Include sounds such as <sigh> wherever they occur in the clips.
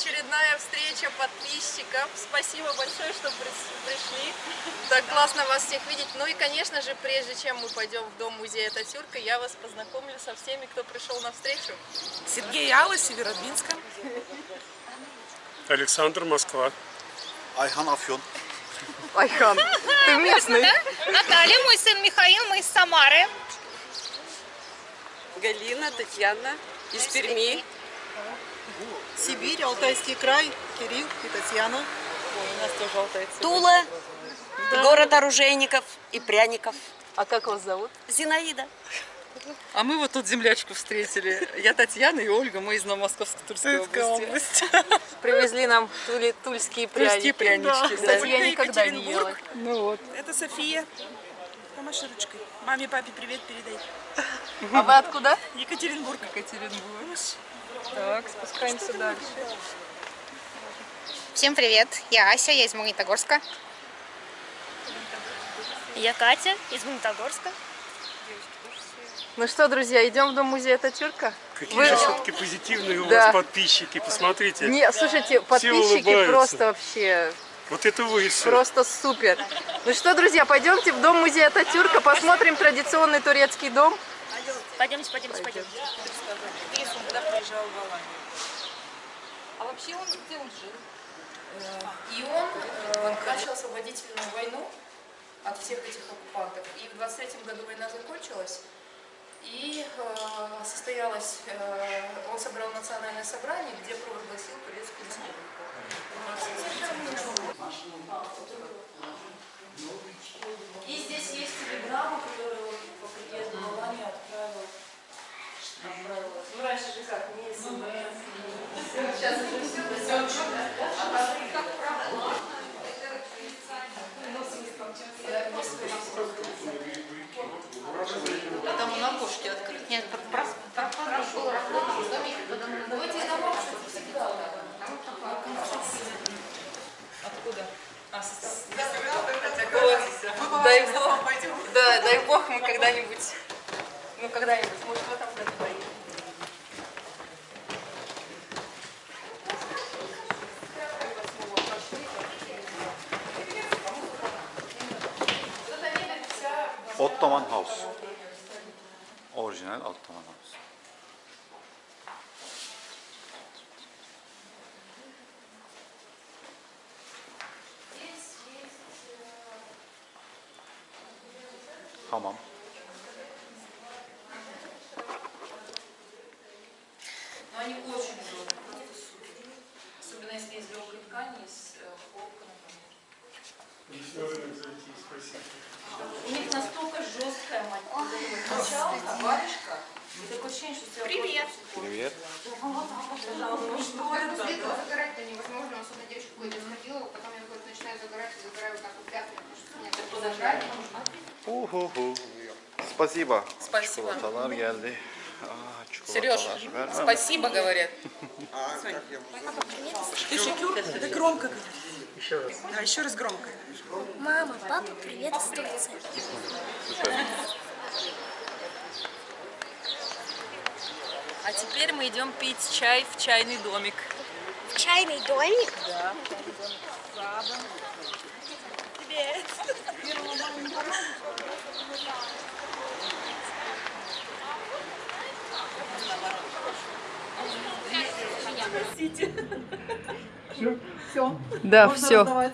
очередная встреча подписчиков. Спасибо большое, что пришли. Так классно вас всех видеть. Ну и, конечно же, прежде чем мы пойдем в дом музея Татюрка, я вас познакомлю со всеми, кто пришел на встречу. Сергей Алла, Северодвинска. Александр, Москва. Айхан Афьон. Айхан, ты местный. Наталья, мой сын Михаил, мы из Самары. Галина, Татьяна из Перми. Сибирь, Алтайский край, Кирилл и Татьяна. Ой, у нас тоже алтайцы. Тула, город оружейников и пряников. А как вас зовут? Зинаида. А мы вот тут землячку встретили. Я Татьяна и Ольга, мы из Новомосковской Тульской области. <laughs> Привезли нам тули, тульские пряники. Тульские прянички, да. Кстати, я никогда не ела. Ну вот. Это София. Помаши ручкой. Маме, папе привет передай. А вы откуда? Екатеринбург. Екатеринбург. Так, спускаемся дальше. Всем привет, я Ася, я из Магнитогорска. Я Катя из Магнитогорска. Ну что, друзья, идем в дом музея Татюрка? Какие Вы- же все-таки позитивные у Да. вас подписчики, посмотрите. Не, слушайте, подписчики просто вообще, Вот это вы все. просто супер. Ну что, друзья, пойдемте в дом музея Татюрка, посмотрим традиционный турецкий дом. Пойдемте, пойдемте, пойдемте. Когда приезжал в Аланию. А вообще он где он жил? И он э, начал освободительную войну от всех этих оккупантов. И в 23 году война закончилась. И э, состоялось, э, он собрал национальное собрание, где провозгласил Турецкую республику. И здесь есть телеграмма, которую он по приезду в Аланию отправил. Отправил. Ну, раньше же как, не Сейчас уже все, все четко. А там как правда. А там он окошки открыты. Нет, просто Откуда? А, с- Дай бог, да, дай бог мы когда-нибудь, ну когда-нибудь, может в этом году поедем. Ottoman House. Orijinal Ottoman House. Tamam. Но они очень удобны, просто супер. Особенно если из легкой ткани, из э, хлопка, например. У них настолько жесткая мочалка, варежка, и такое ощущение, что тебя Привет. Привет. Загорать-то невозможно, особенно девочка какой-то сходила, потом я вот начинаю загорать и загораю вот так вот пятнами, потому что у меня так подожрали. Uhuhu. Спасибо. Спасибо. Çikolatalar geldi. Aa, Сереж, спасибо, говорят. Ты шикюр? Это громко говори. Еще раз. Да, еще раз громко. Мама, папа, привет из Турции. А теперь мы идем пить чай в чайный домик. В чайный домик. Да, все.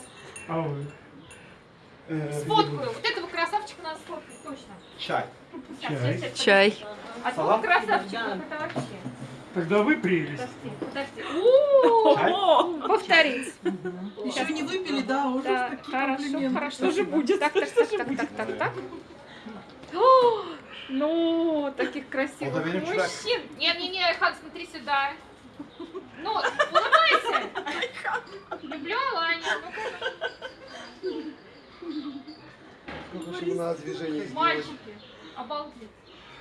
А вы? Сфоткаю. Вот Çay. Чай. Чай. А того красавчика, это вообще. Тогда вы прелесть. Подожди. Повторить. Еще не выпили, да, уже Да, такие хорошо, хорошо. Что же будет? Так, так, так, так, так, так, Ну, таких красивых мужчин. Не-не-не, Айхан, смотри сюда. Ну, улыбайся. Люблю Аланию. Ну-ка, мальчики. Обалдеть.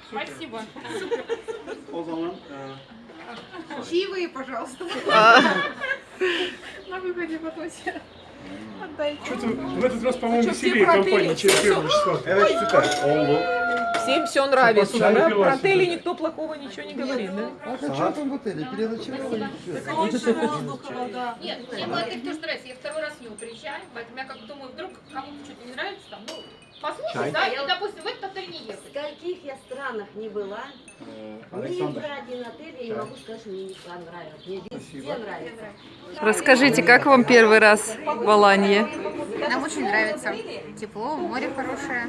Спасибо. O zaman Чаевые, пожалуйста. На выходе потом все. Отдайте. что-то в этот раз, по-моему, веселее компания, чем числа. Evet süper. Oldu. всем все нравится. Да? Про отели никто плохого ничего не говорит, да? А что там в отеле? Переночевали? Нет, мне молодых тоже нравится. Я второй раз в него приезжаю, поэтому я как думаю, вдруг кому-то что-то не нравится, там, ну, послушать, да, и, допустим, в этот отель не ехать. В каких я странах не была, ни в один отель я не могу сказать, что мне не понравилось. Мне везде нравится. Расскажите, как вам первый раз в Аланье? Нам очень нравится. Тепло, море хорошее.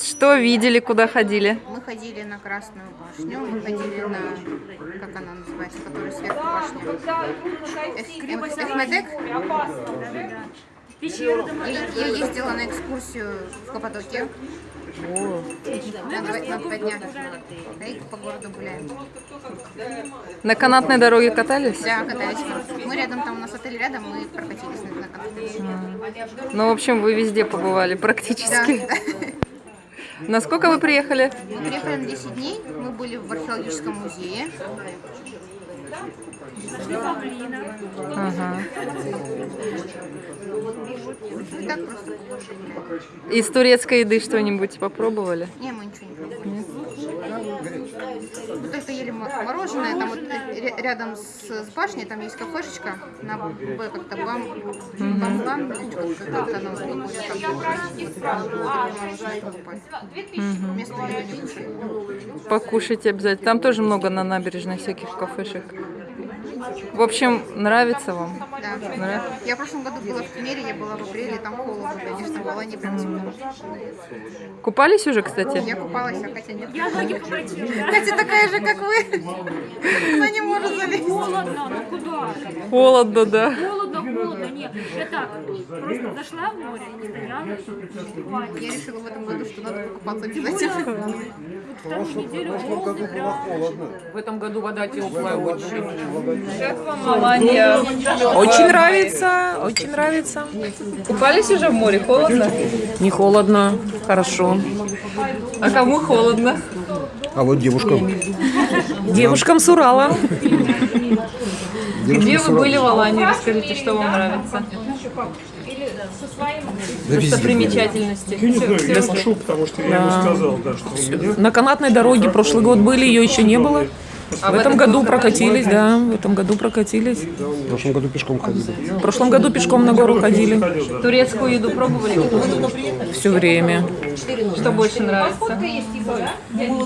Что видели, куда ходили? Мы ходили на Красную башню, мы ходили на, как она называется, которая сверху башня. Эс- И Я ездила на экскурсию в Каппадокию. На два, на два дня. И по городу гуляем. На канатной дороге катались? Да, катались мы. Рядом, там у нас отель рядом, мы прокатились на, на канатной. Ну, в общем, вы везде побывали практически. Да. Насколько вы приехали? Мы приехали на 10 дней, мы были в археологическом музее. Ага. Из турецкой еды что-нибудь попробовали? Не, мы ничего не пробовали. Мы только ели мо- мороженое, там вот ря- рядом с, с башней, там есть кафешечка на Б, как-то бам, бам, бам, как она выходит там. покупать. Местную еду не кушали. Покушайте обязательно. Там тоже много на набережной всяких кафешек. В общем, нравится вам? Да. Да? Я в прошлом году была в Тмере, я была в апреле, там холодно, конечно, в Алании прям тепло. Купались уже, кстати? Я купалась, а Катя нет. Я ноги Катя такая же, как вы. Она не может залезть. Холодно, ну куда? Холодно, да. Холодно, холодно, нет. Я так, просто зашла в море, стояла. Я решила в этом году, что надо покупаться обязательно. В этом году вода теплая очень. Как вам Аланья? Очень нравится, очень нравится. Купались уже в море? Холодно? Не холодно, хорошо. А кому холодно? А вот девушкам. Девушкам с Урала. Где вы были в Алании? Расскажите, что вам нравится? Достопримечательности. Я не знаю, я пошел, потому что я ему сказал, да, что у меня... На канатной дороге прошлый год были, ее еще не было. А В этом году прокатились, да, в этом году прокатились. В прошлом году пешком ходили. В прошлом году пешком на гору ходили. Турецкую еду пробовали? Все время. Что больше нравится?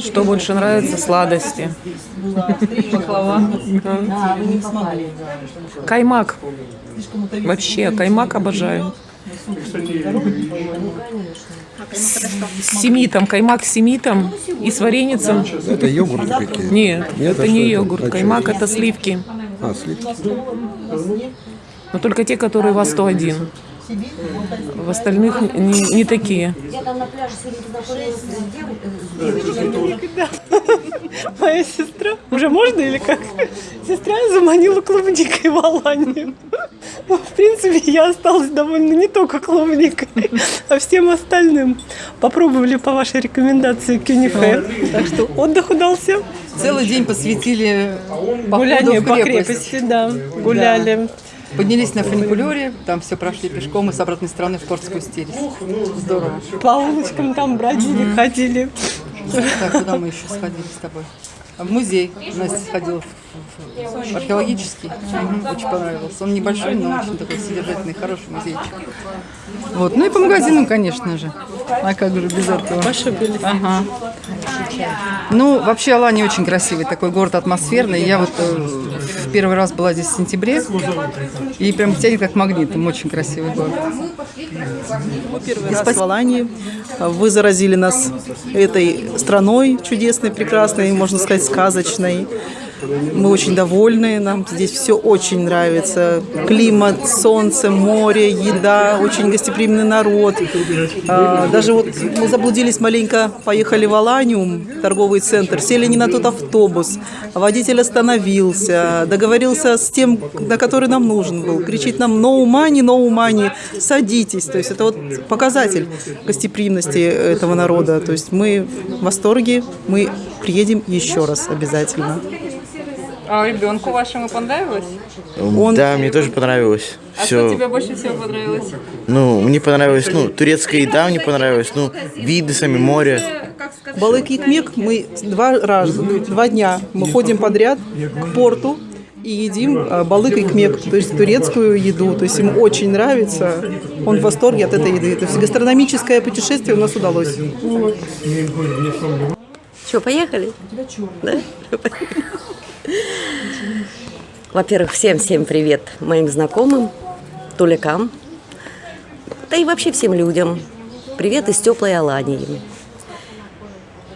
Что больше нравится? Сладости. Баклава. Каймак. Вообще, каймак обожаю. С семитом, каймак с семитом и с вареницем. Это йогурты какие? Нет, Нет, это а не это? йогурт. А Каймак это сливки. А, сливки. Но только те, которые во 101. В остальных не, не такие. Я там на пляже сегодня познакомилась с девочкой. <laughs> Моя сестра, уже можно или как? Сестра заманила клубникой в Аланию. Ну, В принципе, я осталась довольна не только клубникой, <laughs> а всем остальным. Попробовали по вашей рекомендации кюнифе. Так что отдых удался. Целый день посвятили Гуляние по крепости, да, гуляли. Поднялись на фуникулере, там все прошли пешком и с обратной стороны в порт спустились. Здорово. По улочкам там бродили, ходили. Так, куда мы еще сходили с тобой? В музей. Настя сходила в, археологический. Очень понравился. Он небольшой, но очень такой содержательный, хороший музейчик. Вот. Ну и по магазинам, конечно же. А как же без этого? Ага. Ну, вообще Алания очень красивый, такой город атмосферный. Я вот э, первый раз была здесь в сентябре, и прям тянет как магнитом. Очень красивый город. Первый раз в Алании. Вы заразили нас этой страной чудесной, прекрасной, можно сказать, сказочной. Мы очень довольны, нам здесь все очень нравится. Климат, солнце, море, еда, очень гостеприимный народ. А, Даже вот мы заблудились маленько, поехали в Аланиум, торговый центр, сели не на тот автобус. Водитель остановился, договорился с тем, на который нам нужен был. Кричит нам «no money, no money», садитесь. То есть это вот показатель гостеприимности этого народа. То есть мы в восторге, мы приедем еще раз обязательно. А ребенку вашему понравилось? Да, мне тоже понравилось. А Все. что тебе больше всего понравилось? Ну, мне понравилось, ну, турецкая еда мне понравилась, ну, виды сами море. Балык Икмек мы два раза, два дня мы ходим подряд к порту и едим э, балык Икмек, то есть турецкую еду. То есть ему очень нравится, он в восторге от этой еды. То есть гастрономическое путешествие у нас удалось. Что, поехали? Да? Во-первых, всем-всем привет моим знакомым, туликам, да и вообще всем людям. Привет из теплой Алании.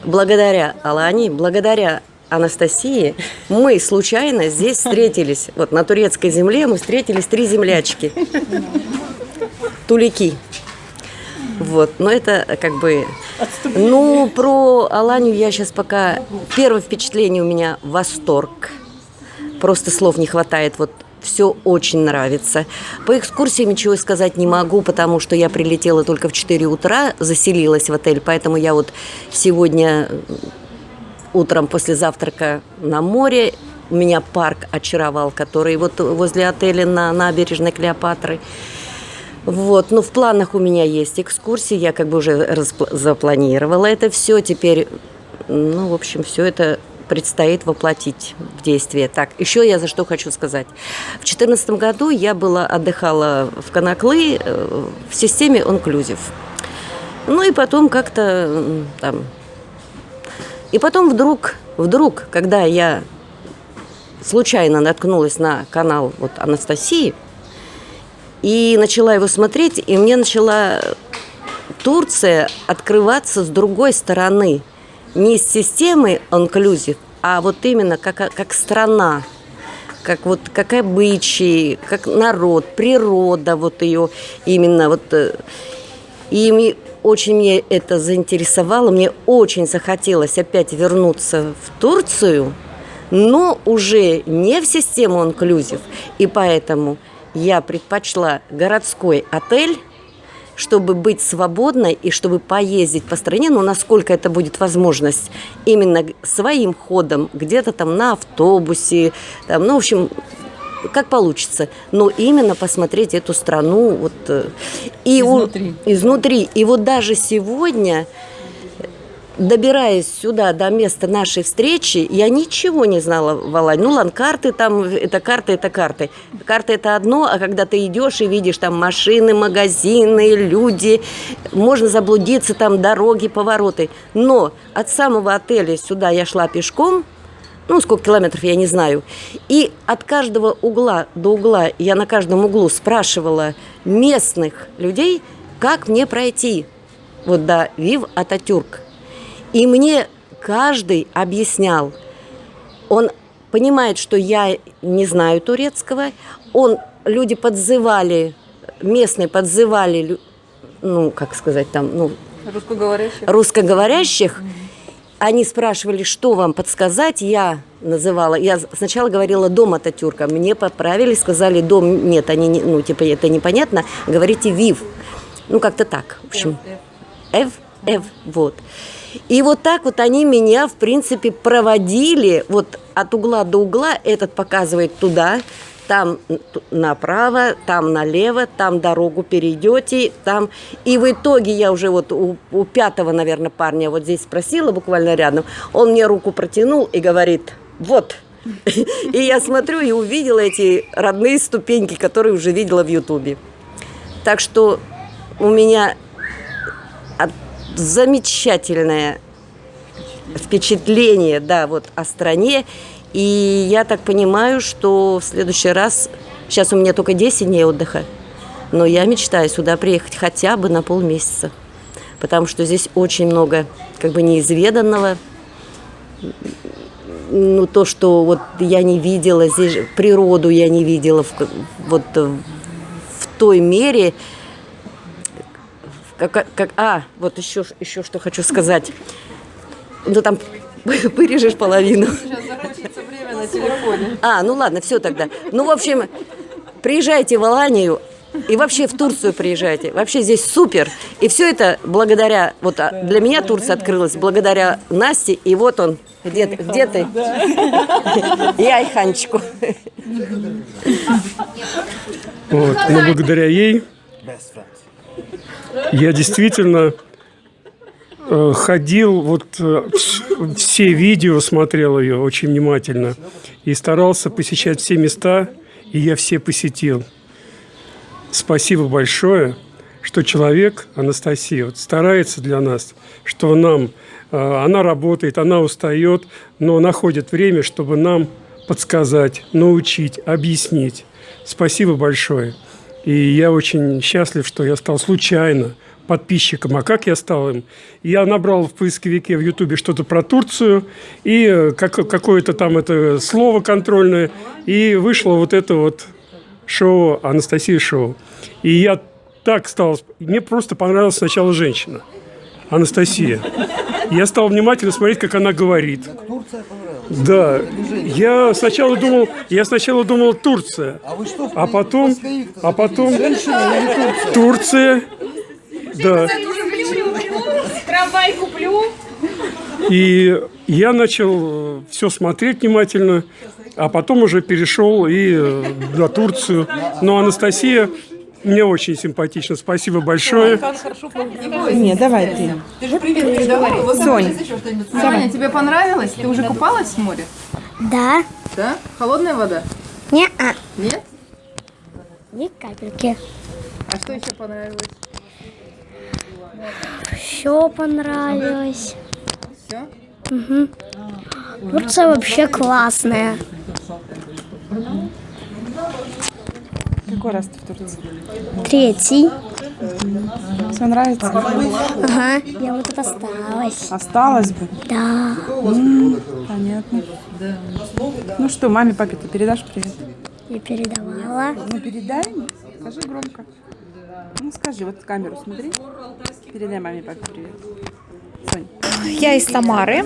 Благодаря Алании, благодаря Анастасии, мы случайно здесь встретились. Вот на турецкой земле мы встретились три землячки. Тулики. Вот, но это как бы... Ну, про Аланию я сейчас пока... Первое впечатление у меня восторг. Просто слов не хватает. Вот все очень нравится. По экскурсиям ничего сказать не могу, потому что я прилетела только в 4 утра, заселилась в отель, поэтому я вот сегодня утром после завтрака на море. Меня парк очаровал, который вот возле отеля на набережной Клеопатры. Вот, ну в планах у меня есть экскурсии, я как бы уже запланировала это все, теперь, ну, в общем, все это предстоит воплотить в действие. Так, еще я за что хочу сказать. В 2014 году я была, отдыхала в Конаклы э, в системе Онклюзив. Ну и потом как-то там... И потом вдруг, вдруг, когда я случайно наткнулась на канал вот Анастасии, и начала его смотреть, и мне начала Турция открываться с другой стороны. Не из системы Онклюзив, а вот именно как, как страна, как вот как обычаи, как народ, природа, вот ее именно вот. э, И мне, очень мне это заинтересовало, мне очень захотелось опять вернуться в Турцию, но уже не в систему Онклюзив, и поэтому я предпочла городской отель, чтобы быть свободной и чтобы поездить по стране, ну, насколько это будет возможность, именно своим ходом, где-то там на автобусе, там, ну, в общем, как получится, но именно посмотреть эту страну вот э, и у- Изнутри. изнутри. И вот даже сегодня добираясь сюда, до места нашей встречи, я ничего не знала в Алании. Ну, ладно, карты там, это карты, это карты. Карты это одно, а когда ты идешь и видишь там машины, магазины, люди, можно заблудиться, там дороги, повороты. Но от самого отеля сюда я шла пешком, ну, сколько километров, я не знаю. И от каждого угла до угла, я на каждом углу спрашивала местных людей, как мне пройти вот до Вив Ататюрк. И мне каждый объяснял, он понимает, что я не знаю турецкого, он, люди подзывали, местные подзывали, ну, как сказать там, ну, Русскоговорящих? русскоговорящих, они спрашивали, что вам подсказать, я называла, я сначала говорила дом Ататюрка, мне поправили, сказали дом, нет, они, не- ну, типа, это непонятно, говорите Вив, ну, как-то так, в общем, Эв, Эв, вот. И вот так вот они меня, в принципе, проводили вот от угла до угла, этот показывает туда, там направо, там налево, там дорогу перейдете, там. И в итоге я уже вот у, у пятого, наверное, парня вот здесь спросила, буквально рядом, он мне руку протянул и говорит, вот. И я смотрю и увидела эти родные ступеньки, которые уже видела в Ютубе. Так что у меня замечательное впечатление, да, вот о стране. И я так понимаю, что в следующий раз, сейчас у меня только 10 дней отдыха, но я мечтаю сюда приехать хотя бы на полмесяца, потому что здесь очень много как бы неизведанного, ну, то, что вот я не видела, здесь природу я не видела в, вот э, в той мере, как, как, а, вот еще, еще что хочу сказать. Ну, там <laughs> вырежешь половину. Сейчас закончится время на телефоне. А, ну ладно, все тогда. Ну, в общем, приезжайте в Аланию, И вообще в Турцию приезжайте. Вообще здесь супер. И все это благодаря, вот а, для меня Турция открылась благодаря Насте. И вот он, где, ты- где ты? <laughs> И Айханчику. Вот. Но благодаря ей я действительно э, ходил, вот э, вс- все видео смотрел ее очень внимательно и старался посещать все места, и я все посетил. Спасибо большое, что человек, Анастасия, вот старается для нас, что нам, э, она работает, она устает, но находит время, чтобы нам подсказать, научить, объяснить. Спасибо большое. И я очень счастлив, что я стал случайно подписчиком. А как я стал им? Я набрал в поисковике в Ютубе что-то про Турцию и э, как, какое-то там это слово контрольное, и вышло вот это вот шоу Анастасия шоу. И я так стал... Мне просто понравилась сначала женщина, Анастасия. Я стал внимательно смотреть, как она говорит. Да, я сначала думал, я сначала думал Турция, а потом, а потом Турция, да. Трамвай куплю. И я начал все смотреть внимательно, а потом уже перешел и э, на Турцию. Но Анастасия мне очень симпатична. Спасибо большое. Не, давай ты. Ты же привет еще что-нибудь. Соня, тебе понравилось? Ты уже купалась в море? Да. Да? Холодная вода? Не-а. Нет? Ни капельки. А что еще понравилось? Все понравилось. Все? Угу. Турция вообще классная. Какой раз ты в Турции? Третий. Все нравится? Ага, я вот тут осталась. Осталось бы? Да. М, понятно. Ну что, маме, папе ты передашь привет? Я передавала. Ну передай, скажи громко. Ну скажи, вот камеру смотри. Передай маме, папе привет. Сонь. Я из Самары.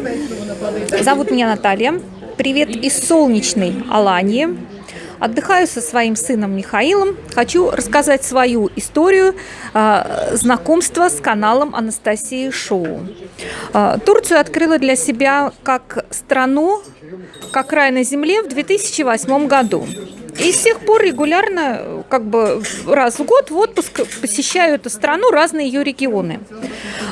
Зовут меня Наталья. Привет из солнечной Алании. Отдыхаю со своим сыном Михаилом. Хочу рассказать свою историю э, знакомства с каналом Анастасии Шоу. Э, Турцию открыла для себя как страну, как рай на земле в 2008 году. И с тех пор регулярно, как бы раз в год в отпуск посещаю эту страну, разные ее регионы.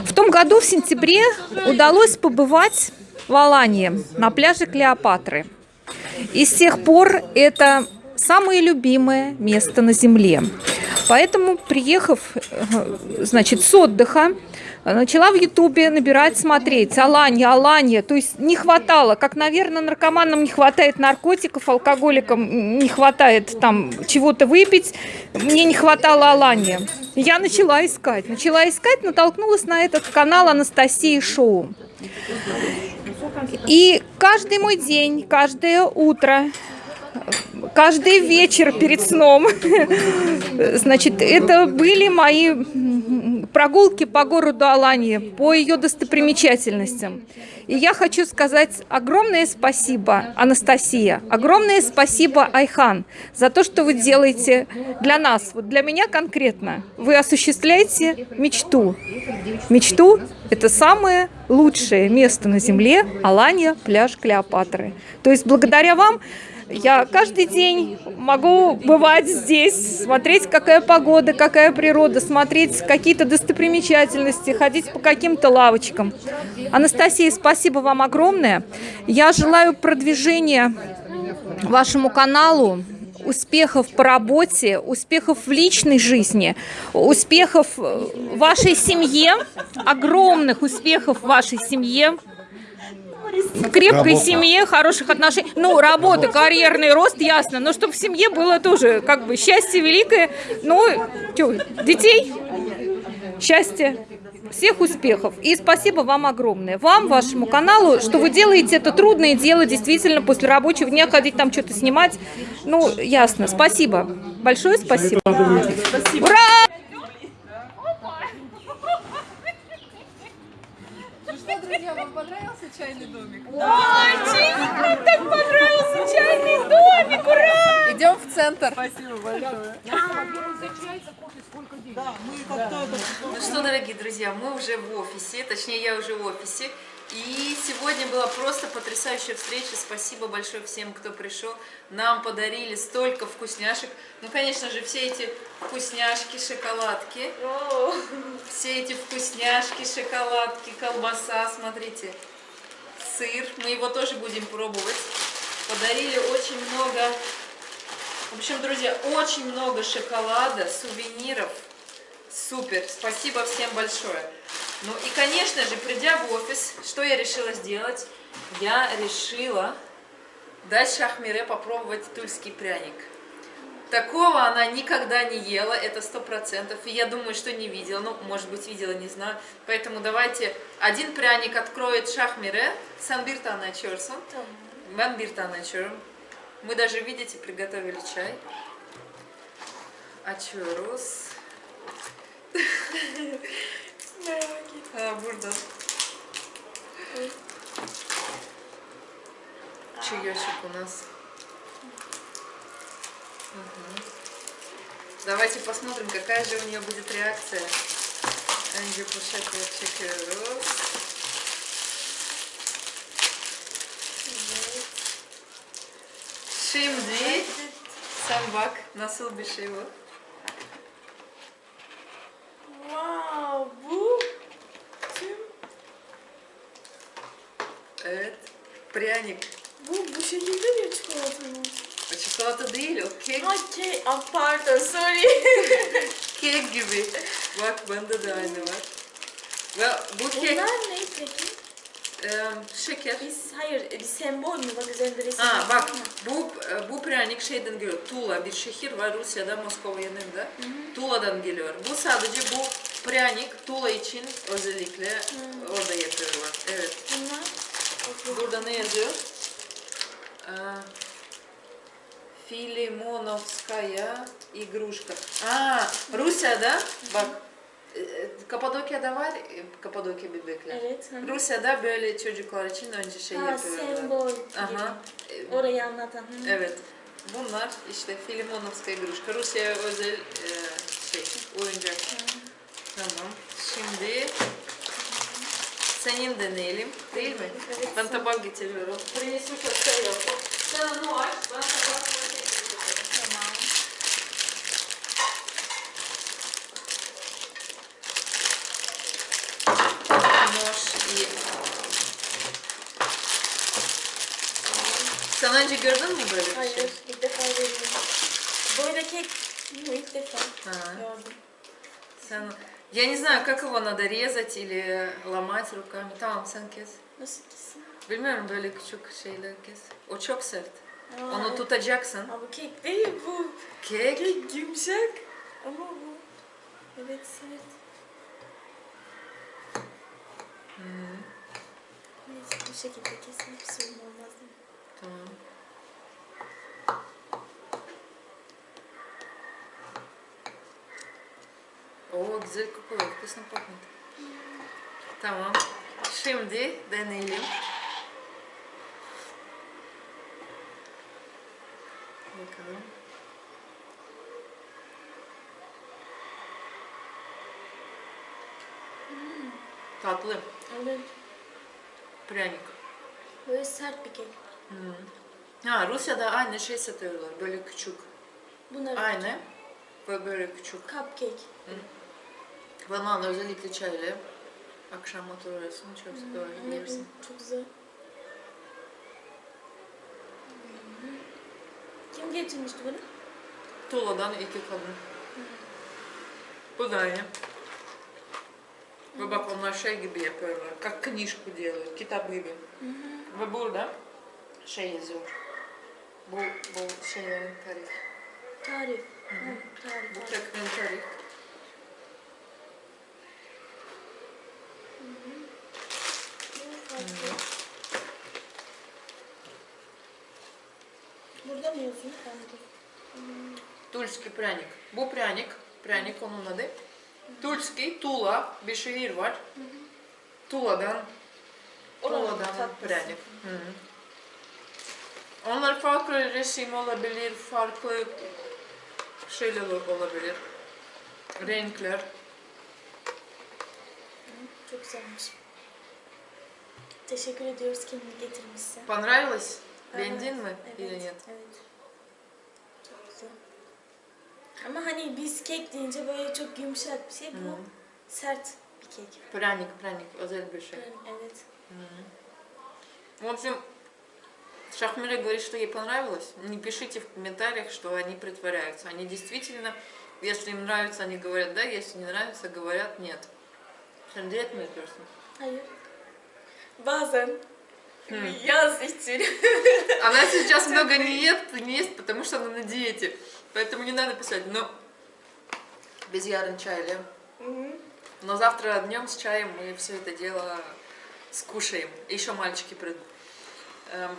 В том году, в сентябре, удалось побывать в Алании на пляже Клеопатры. И с тех пор это самое любимое место на Земле. Поэтому, приехав, э, значит, с отдыха, начала в Ютубе набирать, смотреть. Аланья, Аланья. То есть не хватало, как, наверное, наркоманам не хватает наркотиков, алкоголикам не хватает там чего-то выпить. Мне не хватало Аланья. Я начала искать. Начала искать, натолкнулась на этот канал Анастасии Шоу. И каждый мой день, каждое утро, каждый вечер перед сном, <laughs> значит, это были мои прогулки по городу Алании, по ее достопримечательностям. И я хочу сказать огромное спасибо, Анастасия, огромное спасибо, Айхан, за то, что вы делаете для нас, вот для меня конкретно. Вы осуществляете мечту. Мечту – это самое лучшее место на Земле – Алания, пляж Клеопатры. То есть благодаря вам я каждый день могу бывать здесь, смотреть, какая погода, какая природа, смотреть какие-то достопримечательности, ходить по каким-то лавочкам. Анастасия, спасибо вам огромное. Я желаю продвижения вашему каналу, успехов по работе, успехов в личной жизни, успехов вашей семье, огромных успехов вашей семье, в крепкой Работа. семье, хороших отношений. Ну, работа, карьерный рост, ясно. Но чтобы в семье было тоже как бы счастье великое. Ну, чё, детей, счастье. Всех успехов. И спасибо вам огромное. Вам, вашему каналу, что вы делаете это трудное дело, действительно, после рабочего дня ходить там что-то снимать. Ну, ясно. Спасибо. Большое спасибо. Ура! Ну что, друзья, вам понравился чайный домик? Очень! Так понравился чайный домик! Ура! Идем в центр. Спасибо большое. Ну что, дорогие друзья, мы уже в офисе, точнее я уже в офисе. И сегодня была просто потрясающая встреча. Спасибо большое всем, кто пришел. Нам подарили столько вкусняшек. Ну, конечно же, все эти вкусняшки, шоколадки. Все эти вкусняшки, шоколадки, колбаса, смотрите. Сыр. Мы его тоже будем пробовать. Подарили очень много... В общем, друзья, очень много шоколада, сувениров. Супер, спасибо всем большое. Ну и, конечно же, придя в офис, что я решила сделать? Я решила дать Шахмире попробовать тульский пряник. Такого она никогда не ела, это сто процентов. И я думаю, что не видела. Ну, может быть, видела, не знаю. Поэтому давайте один пряник откроет Шахмире. Sen bir tane açıyorsun. Мы даже, видите, приготовили чай. Açıyoruz. Ha, burada. Чаечек у нас. Мгм. Давайте посмотрим, какая же у нее будет реакция. Önce poşetle çekiyoruz. Şimdi sen bak nasıl bir şey bu. Wow, bu tüm Evet. Pryanik. bu bu şekilde bir çikolata mı? O çikolata değil o kek. Ha kek. Ah, pardon, sorry. Kek gibi. Bak bende de aynı var. Ve bu kek Bunlar ne peki? e, şeker. Biz hayır e, bir sembol mü bak üzerinde resim. Ha bak bu e, bu pralnik şeyden geliyor. Tula bir şehir var Rusya'da Moskova yanında. Hı hı. Tula'dan geliyor. Bu sadece bu pralnik Tula için özellikle hı. orada yapıyorlar. Evet. Bunlar. Okay. Burada ne yazıyor? Ee, Filimunovskaya igruşka. Aa, Rusya'da bak Kapadokya'da var e, Kapadokya bebekler. Evet. hı hı. Rusya'da böyle çocuklar için önce şey Ha, yapıyorlar. sembol Aha. gibi. Orayı anlatan. hı hı. Evet. Bunlar işte Filimonovskaya игрушка. Rusya'ya özel e, şey, oyuncak. Tamam. Şimdi senin deneyelim. Değil mi? Ben tabak getiriyorum. Принесу сейчас тарелку. Sen onu aç. Ben tabak Sen önce gördün mü böyle bir şey? Hayır, ilk defa görüyorum. Böyle kek bu ilk defa Ага. gördüm. Sen... Я не знаю, как его надо резать или ломать руками. Tamam sen kes. Nasıl kesin? Bilmiyorum böyle küçük şeyler kes. O çok sert. Aa, Onu evet. tutacaksın. Ama bu kek değil bu. Kek. Kek yumuşak. Ama bu. Evet sert. Hmm, Neyse bu şekilde kesin bir sorun olmaz değil mi? Tamam. О, güzel kokuyor. Вкусно пахнет. Tamam. Şimdi deneyelim. Bakalım. Tatlı. Evet. Pryanik. Böyle sert bir kek. Hmm. Ha, Rusya'da aynı şey satıyorlar. Böyle küçük. Bunlar Aynı. Ve böyle küçük. Cupcake. Bana özellikle çayla. Akşam oturuyorsun. Çok böyle Evet, yersin. çok güzel. Kim getirmişti bunu? Tula'dan iki kadın. Bu da aynı. Ve bak onlar şey gibi yapıyorlar. Как книжку делают. Kitap gibi. Ve burada şey yazıyor. Bu, bu şeylerin tarih. Tarif. Hı, tarif. Bu teknenin tarih. Burada mı yazıyor? Tarif. Тульский пряник. Bu пряник. Пряник onun adı. Тульский, Тула, bir şehir var. Tula'dan Oranın Tula'dan tatlısı. prяник. Hı. Onlar farklı resim olabilir, farklı şeyler olabilir. Renkler. Çok güzelmiş. Teşekkür ediyoruz kendini getirmişsin. Понравилось? Evet, Beğendin mi? Evet, Или нет? evet. Ama hani biz kek deyince böyle çok yumuşak bir şey. Bu Hı. sert bir kek. Пряник, пряник, özel bir şey. Evet. В общем, Шахмира говорит, что ей понравилось. Не пишите в комментариях, что они притворяются. Они действительно, если им нравится, они говорят да, если не нравится, говорят нет. Sen diyet mi yapıyorsun? Hayır. Bazen Хм. yaz için. Она сейчас много не ест, не ест, потому что она на диете. Поэтому не надо писать, но без ярын чая, Мгм. Но завтра днем с чаем мы все это дело скушаем. Еще мальчики придут. Эм,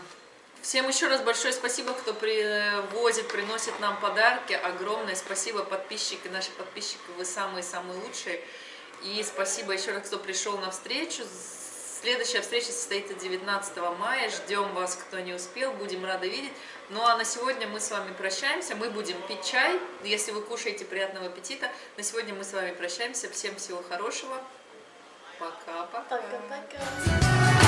Всем еще раз большое спасибо, кто привозит, приносит нам подарки. Огромное спасибо, подписчики, наши подписчики, вы самые-самые лучшие. И спасибо еще раз, кто пришел на встречу. Следующая встреча состоится 19 мая. Ждем вас, кто не успел. Будем рады видеть. Ну а на сегодня мы с вами прощаемся. Мы будем пить чай. Если вы кушаете, приятного аппетита. На сегодня мы с вами прощаемся. Всем всего хорошего. Пока-пока. Пока-пока.